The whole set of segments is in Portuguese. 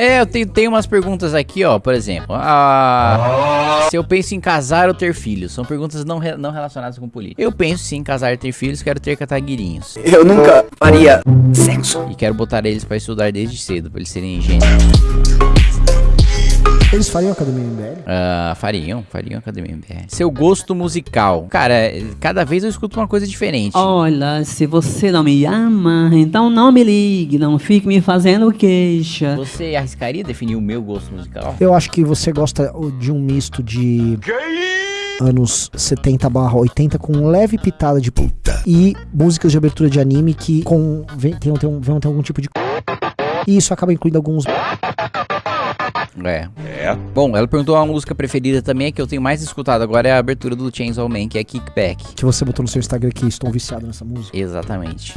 É, eu tenho, tenho umas perguntas aqui, ó, por exemplo. Ah, se eu penso em casar ou ter filhos, são perguntas não, re- não relacionadas com política. Eu penso sim em casar e ter filhos, quero ter cataguirinhos. Eu nunca faria sexo. E quero botar eles pra estudar desde cedo, pra eles serem engenheiros. Eles fariam Academia MBL? Ah, fariam, fariam Academia MBR. Seu gosto musical. Cara, cada vez eu escuto uma coisa diferente. Olha, se você não me ama, então não me ligue, não fique me fazendo queixa. Você arriscaria definir o meu gosto musical? Eu acho que você gosta de um misto de anos 70 barra 80 com leve pitada de puta e músicas de abertura de anime que com, vem, tem, tem, um- vão ter algum tipo de e isso acaba incluindo alguns É. Bom, ela perguntou uma música preferida também, que eu tenho mais escutado agora é a abertura do Chainsaw Man, que é Kickback. que você botou no seu Instagram que estou viciado nessa música. Exatamente.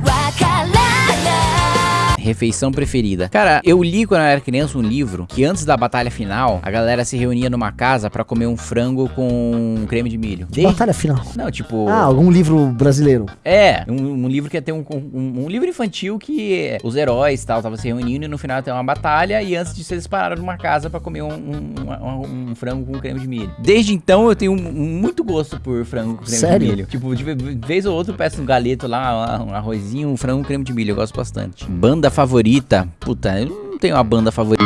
Refeição preferida. Cara, eu li quando eu era criança um livro que antes da batalha final, a galera se reunia numa casa pra comer um frango com creme de milho. Que Desde- batalha final. Não, tipo. Ah, algum livro brasileiro. É, um, um livro que ia ter um, um, um livro infantil que os heróis e tal estavam se reunindo e no final ter uma batalha e antes disso eles pararam numa casa pra comer um, frango com creme de milho. Desde então eu tenho muito gosto por frango com creme Sério? de milho. Tipo, de ve- vez ou outra eu peço um galeto lá, um arrozinho, um frango com creme de milho, eu gosto bastante. Banda favorita? Puta, eu não tenho uma banda favorita.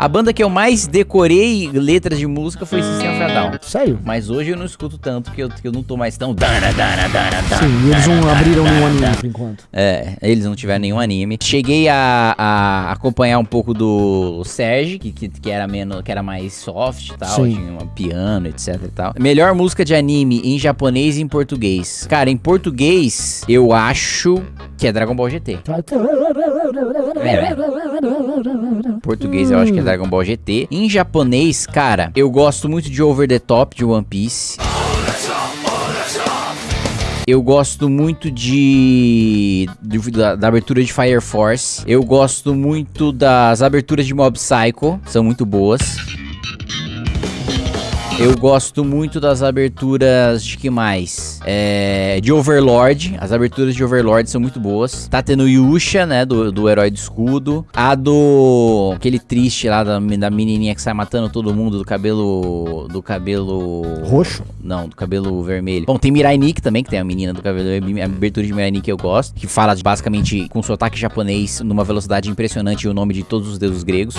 A banda que eu mais decorei letras de música foi System of a Down. Sério? Mas hoje eu não escuto tanto, que eu, que eu não tô mais tão... Dana, dana, dana, dana. Sim, eles não abriram nenhum anime por enquanto. É, eles não tiveram nenhum anime. Cheguei a, a acompanhar um pouco do Serge, que, que, que era menos, que era mais soft e tal, Sim. tinha um piano, etc e tal. Melhor música de anime em japonês e em português. Cara, em português, eu acho que é Dragon Ball GT. Em português eu acho que é Dragon Ball GT. Em japonês, cara, eu gosto muito de Over the Top de One Piece. Eu gosto muito de, da, da abertura de Fire Force. Eu gosto muito das aberturas de Mob Psycho, são muito boas. Eu gosto muito das aberturas de que mais? É, de Overlord. As aberturas de Overlord são muito boas. Tá tendo Yusha, né? Do, do Herói do Escudo. A do. Aquele triste lá da, da menininha que sai matando todo mundo do cabelo. Do cabelo. Roxo? Não, do cabelo vermelho. Bom, tem Mirai Nikki também, que tem a menina do cabelo. A abertura de Mirai Nikki eu gosto. Que fala basicamente com sotaque japonês numa velocidade impressionante e o nome de todos os deuses gregos.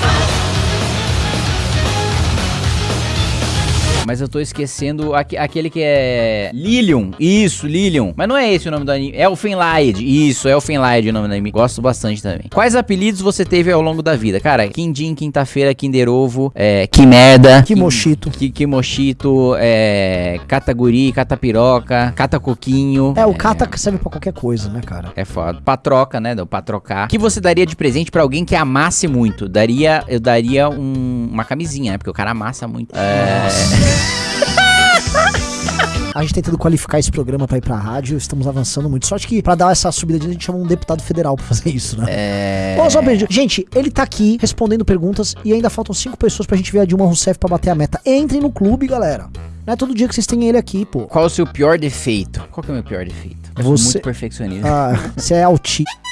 Mas eu tô esquecendo aque- aquele que é. Lilium. Isso, Lilium. Mas não é esse o nome do anime. É Elfenlied. Isso, é Elfenlied o nome do anime. Gosto bastante também. Quais apelidos você teve ao longo da vida? Cara, Quindim, Quinta-feira, Kinder Ovo, é. Que, que Mochito, é. Cataguri, Catapiroca, Catacoquinho. É, o kata serve pra qualquer coisa, né, cara? É foda. Patroca, né? Do patrocar. O que você daria de presente pra alguém que amasse muito? Daria, eu daria um- uma camisinha, né? Porque o cara amassa muito. É. A gente tentando qualificar esse programa pra ir pra rádio, estamos avançando muito. Sorte que pra dar essa subida de a gente chamou um deputado federal pra fazer isso, né? É. Ô, só. Gente, ele tá aqui respondendo perguntas e ainda faltam cinco pessoas pra gente ver a Dilma Rousseff pra bater a meta. Entrem no clube, galera. Não é todo dia que vocês têm ele aqui, pô. Qual o seu pior defeito? Qual que é o meu pior defeito? Eu sou Você- muito perfeccionista. Ah, você é autista.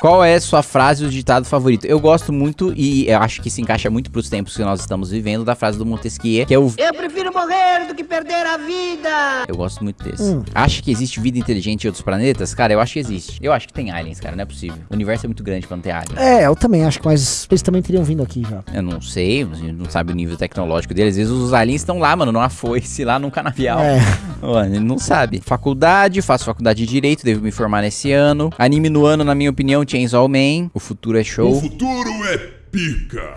Qual é a sua frase ou ditado favorito? Eu gosto muito, e eu acho que se encaixa muito pros tempos que nós estamos vivendo, da frase do Montesquieu, que é o... Eu prefiro morrer do que perder a vida. Eu gosto muito desse. Hum. Acha que existe vida inteligente em outros planetas? Cara, eu acho que existe. Eu acho que tem aliens, cara, não é possível. O universo é muito grande pra não ter aliens. É, eu também acho que, mas eles também teriam vindo aqui já. Eu não sei, a gente não sabe o nível tecnológico deles. Às vezes os aliens estão lá, mano, numa foice, lá num canavial. É. Ó, ele não sabe. Faculdade, faço faculdade de Direito, devo me formar nesse ano. Anime no ano, na minha opinião, Chainsaw Man. O futuro é O show. futuro é pica.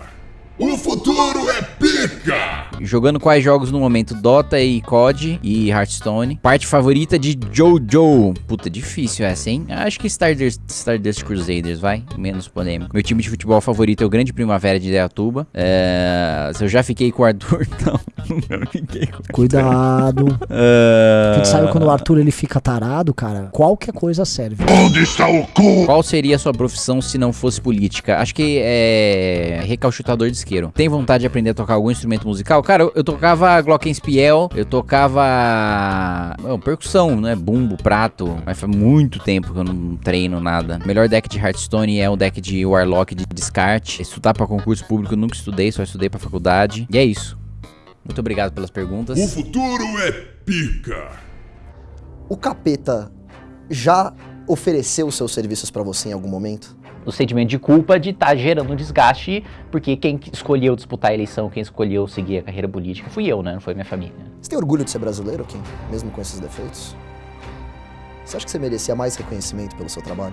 O futuro é pica. Jogando quais jogos no momento? Dota e COD e Hearthstone. Parte favorita de Jojo. Puta, difícil essa, hein? Acho que Stardust, Stardust Crusaders, vai. Menos polêmico. Meu time de futebol favorito é o Grande Primavera de Ideatuba. É... Se eu já fiquei com o Arthur, não. fiquei com Cuidado. Ah, A gente sabe quando o Arthur ele fica tarado, cara, qualquer coisa serve. Onde está o cu? Qual seria a sua profissão se não fosse política? Acho que é recalchutador de isqueiro. Tem vontade de aprender a tocar algum instrumento musical? Cara, eu, eu tocava glockenspiel, eu tocava bom, percussão, né? Bumbo, prato. Mas faz muito tempo que eu não treino nada. Melhor deck de Hearthstone é o deck de Warlock de descarte. Estudar pra concurso público eu nunca estudei, só estudei pra faculdade. E é isso. Muito obrigado pelas perguntas. O futuro é pica. O capeta já ofereceu seus serviços pra você em algum momento? o sentimento de culpa de estar gerando um desgaste, porque quem escolheu disputar a eleição, quem escolheu seguir a carreira política, fui eu, né? Não foi minha família. Você tem orgulho de ser brasileiro, Kim? Mesmo com esses defeitos? Você acha que você merecia mais reconhecimento pelo seu trabalho?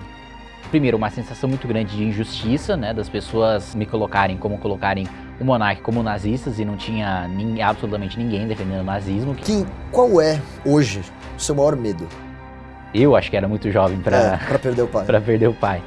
Primeiro, uma sensação muito grande de injustiça, né? Das pessoas me colocarem como colocarem o monarca como nazistas e não tinha nin- absolutamente ninguém defendendo o nazismo. Kim, qual é, hoje, o seu maior medo? Eu acho que era muito jovem para é, pra perder o pai. para perder o pai.